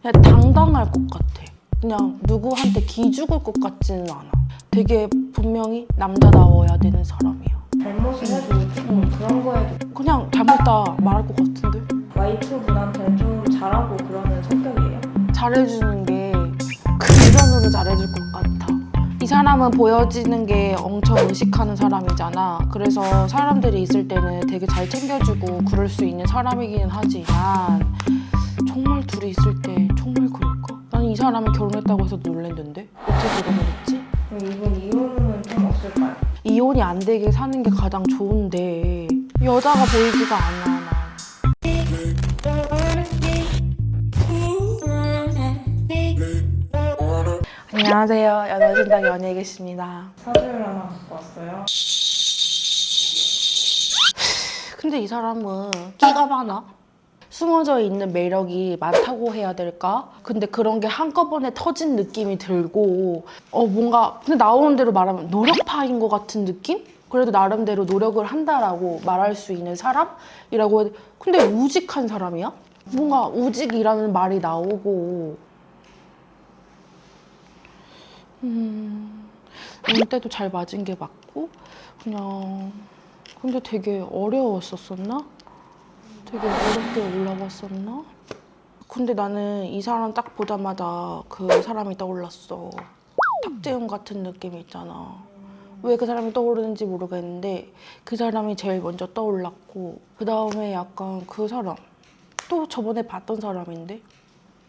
그냥 당당할 것 같아. 그냥 누구한테 기죽을 것 같지는 않아. 되게 분명히 남자다워야 되는 사람이야. 잘못을 해도 조금 그런 거에도 그냥 잘못다 말할 것 같은데? 와이프분한테 좀 잘하고 그러는 성격이에요? 잘해주는 게 금전으로 잘해줄 것 같아. 이 사람은 보여지는 게 엄청 의식하는 사람이잖아. 그래서 사람들이 있을 때는 되게 잘 챙겨주고 그럴 수 있는 사람이기는 하지만 정말 둘이 있을 때 사람이 결혼했다고 해서 놀랬는데 했지? 그럼 이분 이혼은 좀 없을까요? 이혼이 안 되게 사는 게 가장 좋은데 여자가 보이지가 않아 나. 안녕하세요 연애신당 연예계십니다 사주를 하나 갖고 왔어요. 근데 이 사람은 끼가 많아 숨어져 있는 매력이 많다고 해야 될까? 근데 그런 게 한꺼번에 터진 느낌이 들고 어 뭔가 근데 나오는 대로 말하면 노력파인 것 같은 느낌? 그래도 나름대로 노력을 한다라고 말할 수 있는 사람이라고 해야 돼. 근데 우직한 사람이야? 뭔가 우직이라는 말이 나오고 음 운때도 잘 맞은 게 맞고 그냥 근데 되게 어려웠었었나? 되게 어렵게 올라왔었나? 근데 나는 이 사람 딱 보자마자 그 사람이 떠올랐어. 탁재훈 같은 느낌이 있잖아. 왜 그 사람이 떠오르는지 모르겠는데 그 사람이 제일 먼저 떠올랐고 그 다음에 약간 그 사람 또 저번에 봤던 사람인데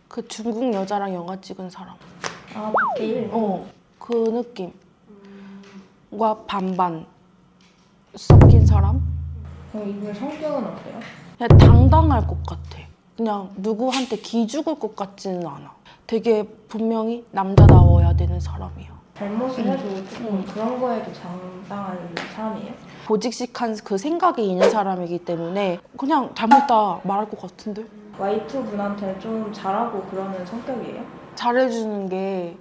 그 중국 여자랑 영화 찍은 사람. 아 박해일? 어, 그 느낌과 반반 섞인 사람? 그럼 이분 성격은 어때요? 그냥 당당할 것 같아. 그냥 누구한테 기죽을 것 같지는 않아. 되게 분명히 남자다워야 되는 사람이야. 잘못을 음. 해도 조금 그런 거에도 장당한 사람이에요? 보직식한 그 생각이 있는 사람이기 때문에 그냥 잘못다 말할 것 같은데? 와이프분한테 좀 잘하고 그러는 성격이에요? 잘해주는 게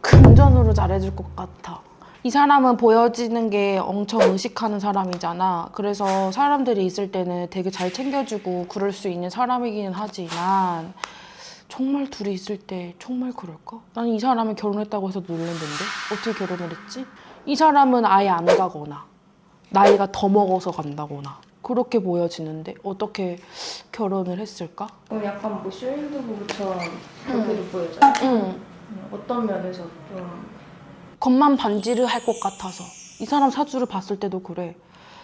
금전으로 잘해줄 것 같아. 이 사람은 보여지는 게 엄청 의식하는 사람이잖아. 그래서 사람들이 있을 때는 되게 잘 챙겨주고 그럴 수 있는 사람이기는 하지만 정말 둘이 있을 때 정말 그럴까? 난이 사람이 결혼했다고 해서 놀랬는데 어떻게 결혼을 했지? 이 사람은 아예 안 가거나 나이가 더 먹어서 간다거나 그렇게 보여지는데 어떻게 결혼을 했을까? 그럼 약간 뭐 쇼윈드 부부처럼 그렇게도 보여져요? 응. 음, 어떤 면에서 좀 겉만 반지를 할 것 같아서 이 사람 사주를 봤을 때도 그래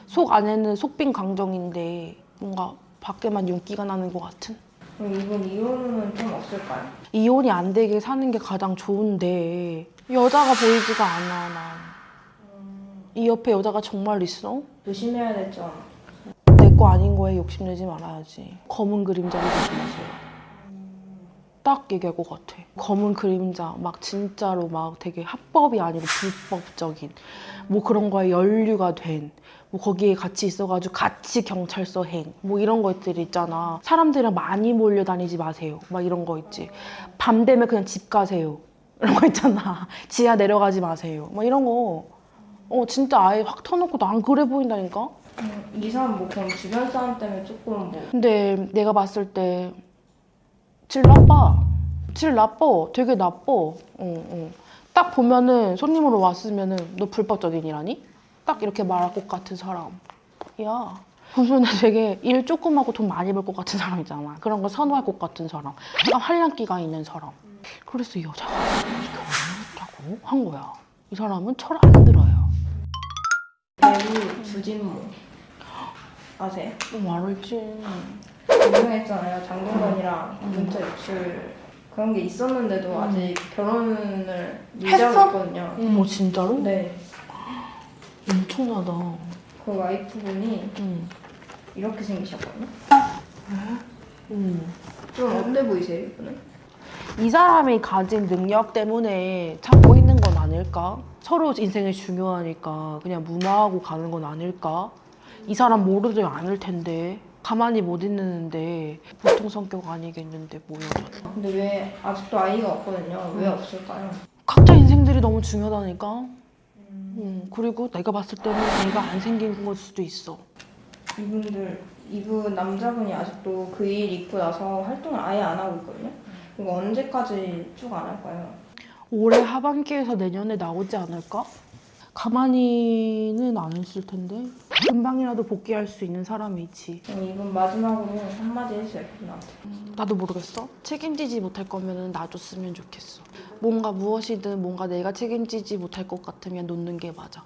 속 안에는 속빈 강정인데 뭔가 밖에만 윤기가 나는 것 같은 그럼 이분 이혼은 좀 없을까요? 이혼이 안 되게 사는 게 가장 좋은데 여자가 보이지가 않아 난이 옆에 여자가 정말 있어? 조심해야 될 점. 내거 아닌 거에 욕심내지 말아야지 검은 그림자를 조심하세요 딱 얘기할 것 같아. 검은 그림자 막 진짜로 막 되게 합법이 아니고 불법적인 뭐 그런 거에 연류가 된 뭐 거기에 같이 있어가지고 같이 경찰서 행 뭐 이런 것들이 있잖아. 사람들이랑 많이 몰려다니지 마세요. 막 이런 거 있지. 밤 되면 그냥 집 가세요. 이런 거 있잖아. 지하 내려가지 마세요. 막 이런 거. 어, 진짜 아예 확 터놓고 난 그래 보인다니까? 음, 이 사람 뭐 그럼 주변 사람 때문에 조금 뭐. 근데 내가 봤을 때 질 나빠. 질 나빠. 되게 나빠. 어, 어. 딱 보면은 손님으로 왔으면은 너 불법적인이라니? 딱 이렇게 말할 것 같은 사람. 야. 무슨 되게 일 조금 하고 돈 많이 벌 것 같은 사람 있잖아. 그런 거 선호할 것 같은 사람. 약간 활량기가 있는 사람. 그래서 이 여자가 결혼했다고 한 거야. 이 사람은 철 안 들어요. 배우 주진모 아세요? 어, 알지. 유명했잖아요. 장동건이랑 음. 문자 유출 그런 게 있었는데도 음. 아직 결혼을? 유지하고 있거든요. 어머, 진짜로? 네. 엄청나다. 그 와이프분이 응. 이렇게 생기셨거든요. 응. 좀 어때 보이세요, 이분은? 이 사람이 가진 능력 때문에 참고 있는 건 아닐까? 서로 인생이 중요하니까 그냥 무마하고 가는 건 아닐까? 이 사람 모르지 않을 텐데 가만히 못 있는데 보통 성격 아니겠는데 뭐야 근데 왜 아직도 아이가 없거든요. 왜 음. 없을까요? 각자 인생들이 너무 중요하다니까 음, 그리고 내가 봤을 때는 애가 안 생긴 걸 수도 있어 이분들 이분 남자분이 아직도 그 일 있고 나서 활동을 아예 안 하고 있거든요. 이거 언제까지 쭉 안 할까요? 올해 하반기에서 내년에 나오지 않을까? 가만히는 안 있을 텐데. 금방이라도 복귀할 수 있는 사람이지. 그럼 이분 마지막으로 한마디 해주세요, 그분한테. 나도 모르겠어. 책임지지 못할 거면 놔줬으면 좋겠어. 뭔가 무엇이든 뭔가 내가 책임지지 못할 것 같으면 놓는 게 맞아